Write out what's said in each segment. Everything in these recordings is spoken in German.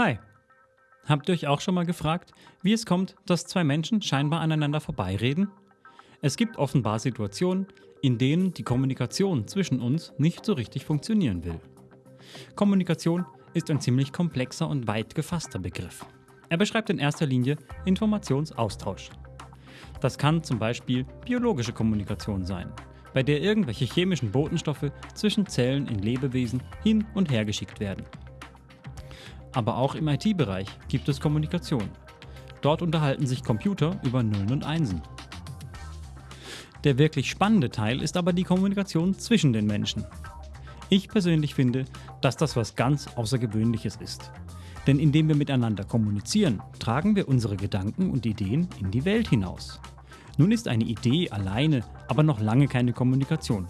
Hi. Habt ihr euch auch schon mal gefragt, wie es kommt, dass zwei Menschen scheinbar aneinander vorbeireden? Es gibt offenbar Situationen, in denen die Kommunikation zwischen uns nicht so richtig funktionieren will. Kommunikation ist ein ziemlich komplexer und weit gefasster Begriff. Er beschreibt in erster Linie Informationsaustausch. Das kann zum Beispiel biologische Kommunikation sein, bei der irgendwelche chemischen Botenstoffe zwischen Zellen in Lebewesen hin und her geschickt werden. Aber auch im IT-Bereich gibt es Kommunikation. Dort unterhalten sich Computer über Nullen und Einsen. Der wirklich spannende Teil ist aber die Kommunikation zwischen den Menschen. Ich persönlich finde, dass das was ganz Außergewöhnliches ist. Denn indem wir miteinander kommunizieren, tragen wir unsere Gedanken und Ideen in die Welt hinaus. Nun ist eine Idee alleine aber noch lange keine Kommunikation.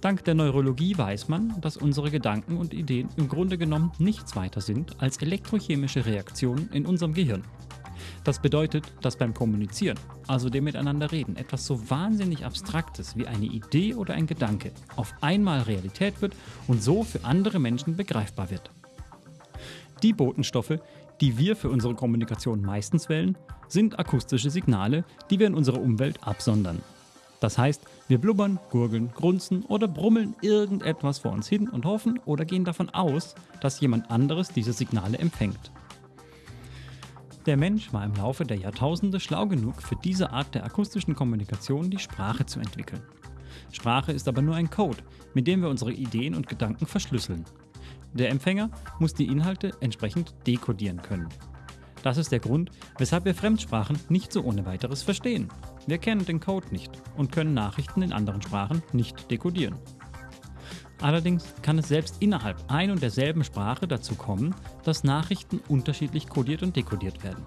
Dank der Neurologie weiß man, dass unsere Gedanken und Ideen im Grunde genommen nichts weiter sind als elektrochemische Reaktionen in unserem Gehirn. Das bedeutet, dass beim Kommunizieren, also dem Miteinanderreden, etwas so wahnsinnig Abstraktes wie eine Idee oder ein Gedanke auf einmal Realität wird und so für andere Menschen begreifbar wird. Die Botenstoffe, die wir für unsere Kommunikation meistens wählen, sind akustische Signale, die wir in unserer Umwelt absondern. Das heißt, wir blubbern, gurgeln, grunzen oder brummeln irgendetwas vor uns hin und hoffen oder gehen davon aus, dass jemand anderes diese Signale empfängt. Der Mensch war im Laufe der Jahrtausende schlau genug, für diese Art der akustischen Kommunikation die Sprache zu entwickeln. Sprache ist aber nur ein Code, mit dem wir unsere Ideen und Gedanken verschlüsseln. Der Empfänger muss die Inhalte entsprechend dekodieren können. Das ist der Grund, weshalb wir Fremdsprachen nicht so ohne weiteres verstehen. Wir kennen den Code nicht und können Nachrichten in anderen Sprachen nicht dekodieren. Allerdings kann es selbst innerhalb ein und derselben Sprache dazu kommen, dass Nachrichten unterschiedlich kodiert und dekodiert werden.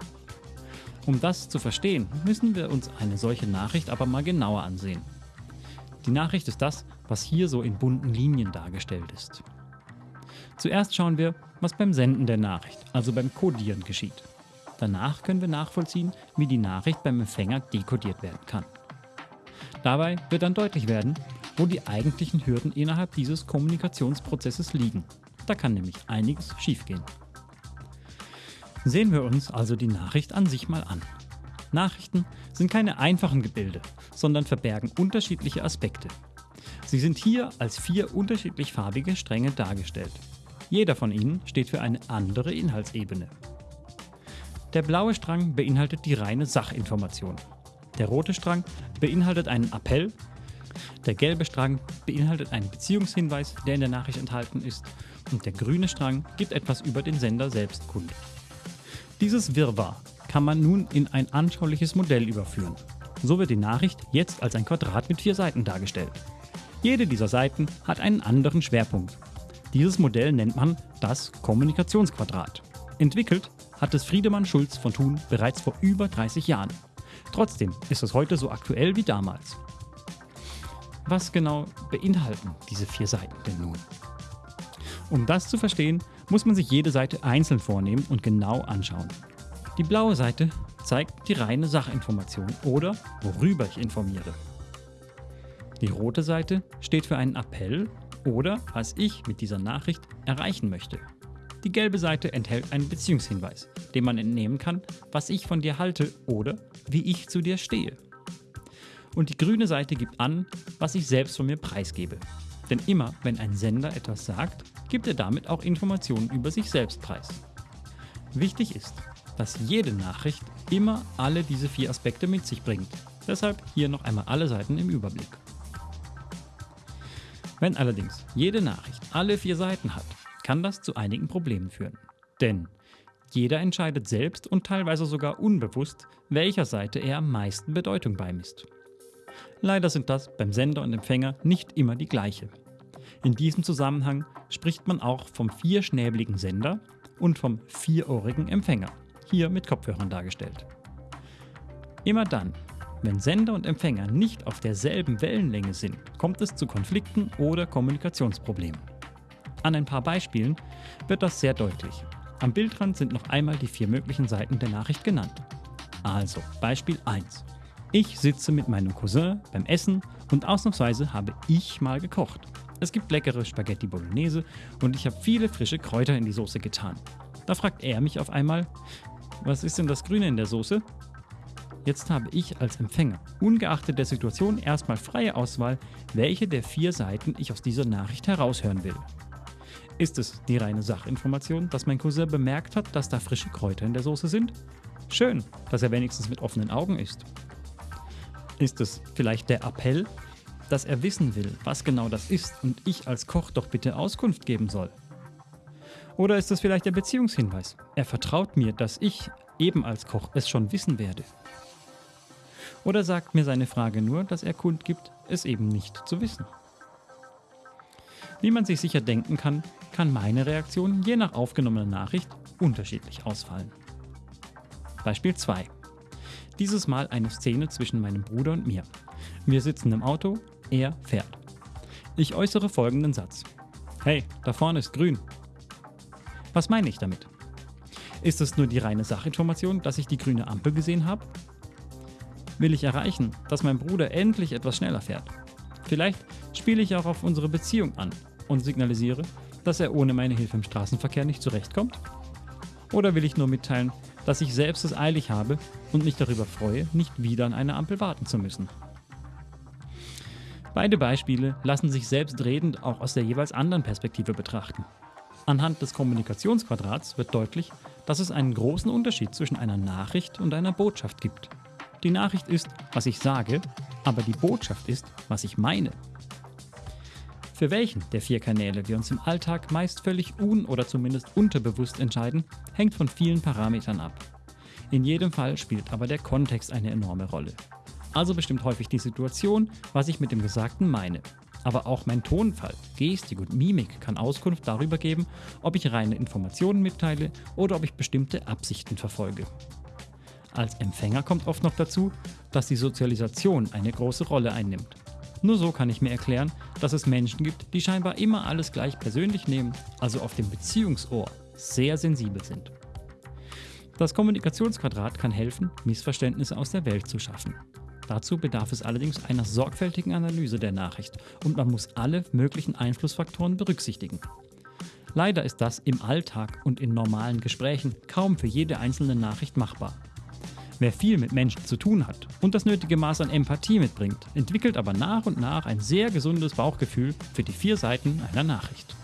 Um das zu verstehen, müssen wir uns eine solche Nachricht aber mal genauer ansehen. Die Nachricht ist das, was hier so in bunten Linien dargestellt ist. Zuerst schauen wir, was beim Senden der Nachricht, also beim Codieren geschieht. Danach können wir nachvollziehen, wie die Nachricht beim Empfänger dekodiert werden kann. Dabei wird dann deutlich werden, wo die eigentlichen Hürden innerhalb dieses Kommunikationsprozesses liegen. Da kann nämlich einiges schiefgehen. Sehen wir uns also die Nachricht an sich mal an. Nachrichten sind keine einfachen Gebilde, sondern verbergen unterschiedliche Aspekte. Sie sind hier als vier unterschiedlich farbige Stränge dargestellt. Jeder von ihnen steht für eine andere Inhaltsebene. Der blaue Strang beinhaltet die reine Sachinformation. Der rote Strang beinhaltet einen Appell. Der gelbe Strang beinhaltet einen Beziehungshinweis, der in der Nachricht enthalten ist. Und der grüne Strang gibt etwas über den Sender selbst kund. Dieses Wirrwarr kann man nun in ein anschauliches Modell überführen. So wird die Nachricht jetzt als ein Quadrat mit vier Seiten dargestellt. Jede dieser Seiten hat einen anderen Schwerpunkt. Dieses Modell nennt man das Kommunikationsquadrat. Entwickelt hat es Friedemann Schulz von Thun bereits vor über 30 Jahren. Trotzdem ist es heute so aktuell wie damals. Was genau beinhalten diese vier Seiten denn nun? Um das zu verstehen, muss man sich jede Seite einzeln vornehmen und genau anschauen. Die blaue Seite zeigt die reine Sachinformation oder worüber ich informiere. Die rote Seite steht für einen Appell oder was ich mit dieser Nachricht erreichen möchte. Die gelbe Seite enthält einen Beziehungshinweis, dem man entnehmen kann, was ich von dir halte oder wie ich zu dir stehe. Und die grüne Seite gibt an, was ich selbst von mir preisgebe. Denn immer, wenn ein Sender etwas sagt, gibt er damit auch Informationen über sich selbst preis. Wichtig ist, dass jede Nachricht immer alle diese vier Aspekte mit sich bringt. Deshalb hier noch einmal alle Seiten im Überblick. Wenn allerdings jede Nachricht alle vier Seiten hat, kann das zu einigen Problemen führen. Denn jeder entscheidet selbst und teilweise sogar unbewusst, welcher Seite er am meisten Bedeutung beimisst. Leider sind das beim Sender und Empfänger nicht immer die gleiche. In diesem Zusammenhang spricht man auch vom vierschnäbligen Sender und vom vierohrigen Empfänger, hier mit Kopfhörern dargestellt. Immer dann, wenn Sender und Empfänger nicht auf derselben Wellenlänge sind, kommt es zu Konflikten oder Kommunikationsproblemen. An ein paar Beispielen wird das sehr deutlich. Am Bildrand sind noch einmal die vier möglichen Seiten der Nachricht genannt. Also, Beispiel 1. Ich sitze mit meinem Cousin beim Essen und ausnahmsweise habe ich mal gekocht. Es gibt leckere Spaghetti Bolognese und ich habe viele frische Kräuter in die Soße getan. Da fragt er mich auf einmal, was ist denn das Grüne in der Soße? Jetzt habe ich als Empfänger, ungeachtet der Situation, erstmal freie Auswahl, welche der vier Seiten ich aus dieser Nachricht heraushören will. Ist es die reine Sachinformation, dass mein Cousin bemerkt hat, dass da frische Kräuter in der Soße sind? Schön, dass er wenigstens mit offenen Augen ist. Ist es vielleicht der Appell, dass er wissen will, was genau das ist und ich als Koch doch bitte Auskunft geben soll? Oder ist es vielleicht der Beziehungshinweis? Er vertraut mir, dass ich eben als Koch es schon wissen werde. Oder sagt mir seine Frage nur, dass er kundgibt, es eben nicht zu wissen. Wie man sich sicher denken kann, kann meine Reaktion je nach aufgenommener Nachricht unterschiedlich ausfallen. Beispiel 2. Dieses Mal eine Szene zwischen meinem Bruder und mir. Wir sitzen im Auto, er fährt. Ich äußere folgenden Satz. Hey, da vorne ist grün. Was meine ich damit? Ist es nur die reine Sachinformation, dass ich die grüne Ampel gesehen habe? Will ich erreichen, dass mein Bruder endlich etwas schneller fährt? Vielleicht spiele ich auch auf unsere Beziehung an und signalisiere, dass er ohne meine Hilfe im Straßenverkehr nicht zurechtkommt? Oder will ich nur mitteilen, dass ich selbst es eilig habe und mich darüber freue, nicht wieder an eine Ampel warten zu müssen? Beide Beispiele lassen sich selbstredend auch aus der jeweils anderen Perspektive betrachten. Anhand des Kommunikationsquadrats wird deutlich, dass es einen großen Unterschied zwischen einer Nachricht und einer Botschaft gibt. Die Nachricht ist, was ich sage, aber die Botschaft ist, was ich meine. Für welchen der vier Kanäle wir uns im Alltag meist völlig un- oder zumindest unterbewusst entscheiden, hängt von vielen Parametern ab. In jedem Fall spielt aber der Kontext eine enorme Rolle. Also bestimmt häufig die Situation, was ich mit dem Gesagten meine. Aber auch mein Tonfall, Gestik und Mimik kann Auskunft darüber geben, ob ich reine Informationen mitteile oder ob ich bestimmte Absichten verfolge. Als Empfänger kommt oft noch dazu, dass die Sozialisation eine große Rolle einnimmt. Nur so kann ich mir erklären, dass es Menschen gibt, die scheinbar immer alles gleich persönlich nehmen, also auf dem Beziehungsohr sehr sensibel sind. Das Kommunikationsquadrat kann helfen, Missverständnisse aus der Welt zu schaffen. Dazu bedarf es allerdings einer sorgfältigen Analyse der Nachricht und man muss alle möglichen Einflussfaktoren berücksichtigen. Leider ist das im Alltag und in normalen Gesprächen kaum für jede einzelne Nachricht machbar. Wer viel mit Menschen zu tun hat und das nötige Maß an Empathie mitbringt, entwickelt aber nach und nach ein sehr gesundes Bauchgefühl für die vier Seiten einer Nachricht.